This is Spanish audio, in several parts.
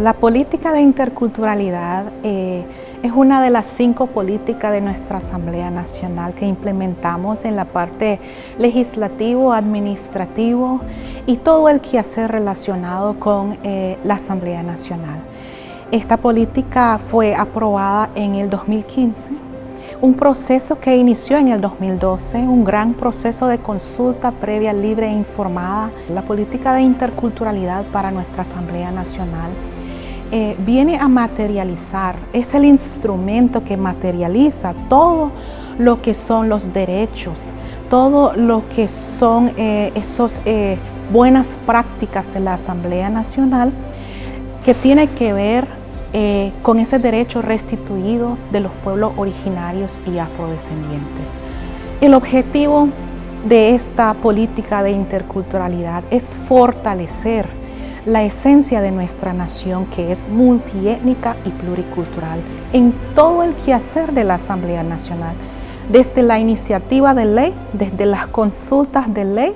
La política de interculturalidad eh, es una de las cinco políticas de nuestra Asamblea Nacional que implementamos en la parte legislativo, administrativo y todo el quehacer relacionado con eh, la Asamblea Nacional. Esta política fue aprobada en el 2015 un proceso que inició en el 2012, un gran proceso de consulta previa, libre e informada. La política de interculturalidad para nuestra Asamblea Nacional eh, viene a materializar, es el instrumento que materializa todo lo que son los derechos, todo lo que son eh, esas eh, buenas prácticas de la Asamblea Nacional que tiene que ver con ese derecho restituido de los pueblos originarios y afrodescendientes. El objetivo de esta política de interculturalidad es fortalecer la esencia de nuestra nación que es multiétnica y pluricultural en todo el quehacer de la Asamblea Nacional, desde la iniciativa de ley, desde las consultas de ley,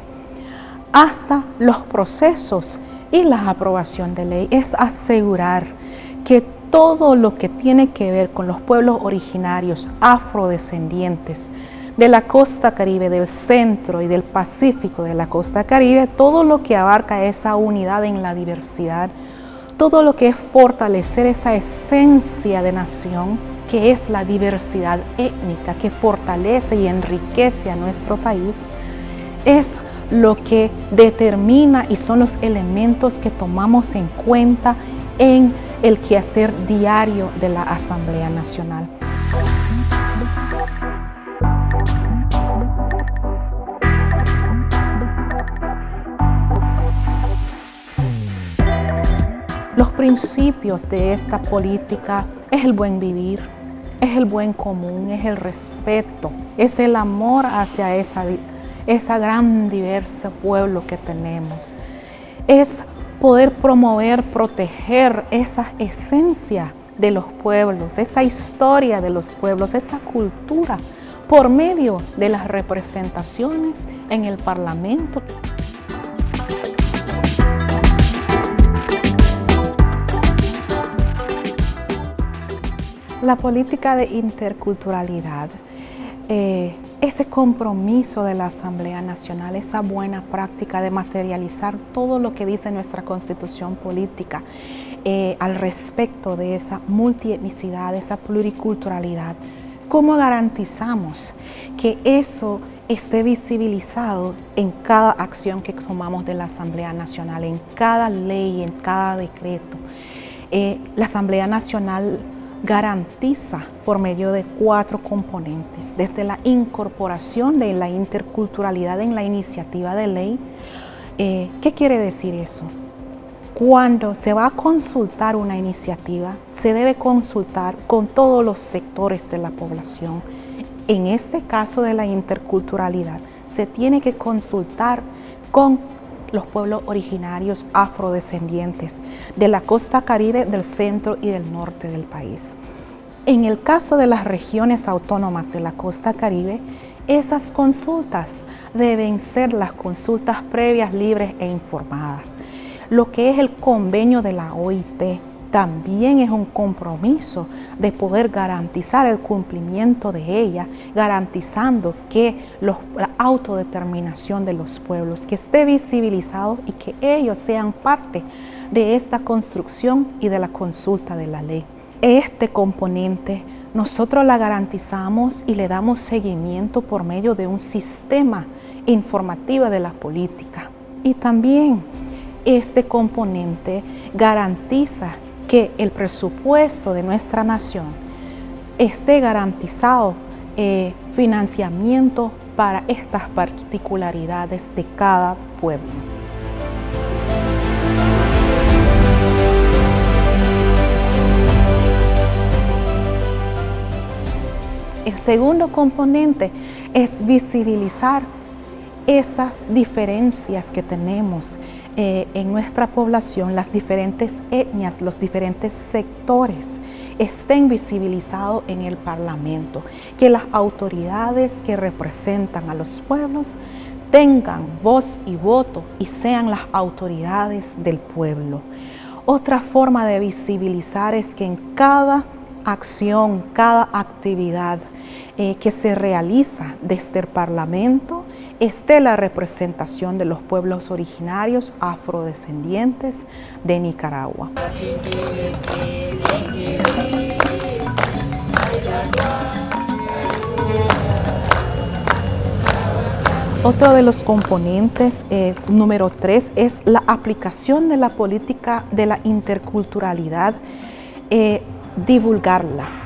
hasta los procesos y la aprobación de ley. Es asegurar que todo lo que tiene que ver con los pueblos originarios afrodescendientes de la costa caribe, del centro y del pacífico de la costa caribe, todo lo que abarca esa unidad en la diversidad, todo lo que es fortalecer esa esencia de nación que es la diversidad étnica, que fortalece y enriquece a nuestro país, es lo que determina y son los elementos que tomamos en cuenta en el quehacer diario de la Asamblea Nacional. Los principios de esta política es el buen vivir, es el buen común, es el respeto, es el amor hacia esa, esa gran diversa pueblo que tenemos. Es poder promover, proteger esa esencia de los pueblos, esa historia de los pueblos, esa cultura, por medio de las representaciones en el Parlamento. La política de interculturalidad eh, ese compromiso de la Asamblea Nacional, esa buena práctica de materializar todo lo que dice nuestra Constitución política eh, al respecto de esa multietnicidad, esa pluriculturalidad. ¿Cómo garantizamos que eso esté visibilizado en cada acción que tomamos de la Asamblea Nacional, en cada ley, en cada decreto? Eh, la Asamblea Nacional garantiza por medio de cuatro componentes, desde la incorporación de la interculturalidad en la iniciativa de ley. Eh, ¿Qué quiere decir eso? Cuando se va a consultar una iniciativa, se debe consultar con todos los sectores de la población. En este caso de la interculturalidad, se tiene que consultar con los pueblos originarios afrodescendientes de la costa caribe, del centro y del norte del país. En el caso de las regiones autónomas de la costa caribe, esas consultas deben ser las consultas previas, libres e informadas. Lo que es el convenio de la OIT también es un compromiso de poder garantizar el cumplimiento de ella, garantizando que la autodeterminación de los pueblos, que esté visibilizado y que ellos sean parte de esta construcción y de la consulta de la ley. Este componente nosotros la garantizamos y le damos seguimiento por medio de un sistema informativo de la política. Y también este componente garantiza que el presupuesto de nuestra nación esté garantizado eh, financiamiento para estas particularidades de cada pueblo. El segundo componente es visibilizar esas diferencias que tenemos eh, en nuestra población, las diferentes etnias, los diferentes sectores estén visibilizados en el Parlamento, que las autoridades que representan a los pueblos tengan voz y voto y sean las autoridades del pueblo. Otra forma de visibilizar es que en cada acción, cada actividad eh, que se realiza desde el Parlamento esté la representación de los pueblos originarios afrodescendientes de Nicaragua. Otro de los componentes, eh, número tres, es la aplicación de la política de la interculturalidad, eh, divulgarla.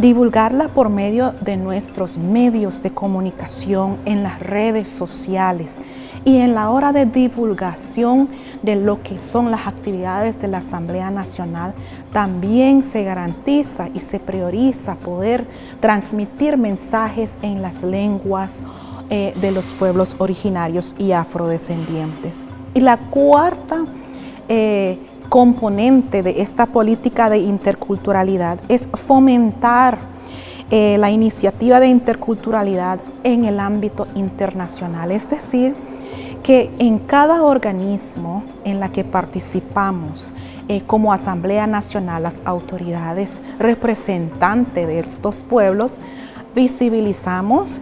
Divulgarla por medio de nuestros medios de comunicación en las redes sociales y en la hora de divulgación de lo que son las actividades de la Asamblea Nacional, también se garantiza y se prioriza poder transmitir mensajes en las lenguas eh, de los pueblos originarios y afrodescendientes. Y la cuarta eh, componente de esta política de interculturalidad es fomentar eh, la iniciativa de interculturalidad en el ámbito internacional, es decir, que en cada organismo en la que participamos como Asamblea Nacional, las autoridades representantes de estos pueblos, visibilizamos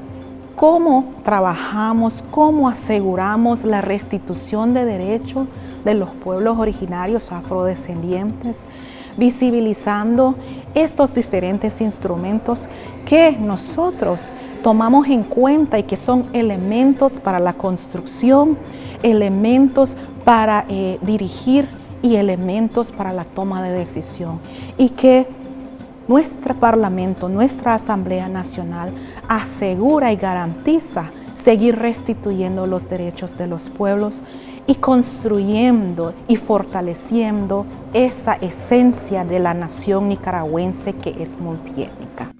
cómo trabajamos, cómo aseguramos la restitución de derechos de los pueblos originarios afrodescendientes, visibilizando estos diferentes instrumentos que nosotros tomamos en cuenta y que son elementos para la construcción, elementos para eh, dirigir y elementos para la toma de decisión. Y que nuestro Parlamento, nuestra Asamblea Nacional asegura y garantiza seguir restituyendo los derechos de los pueblos y construyendo y fortaleciendo esa esencia de la nación nicaragüense que es multiétnica.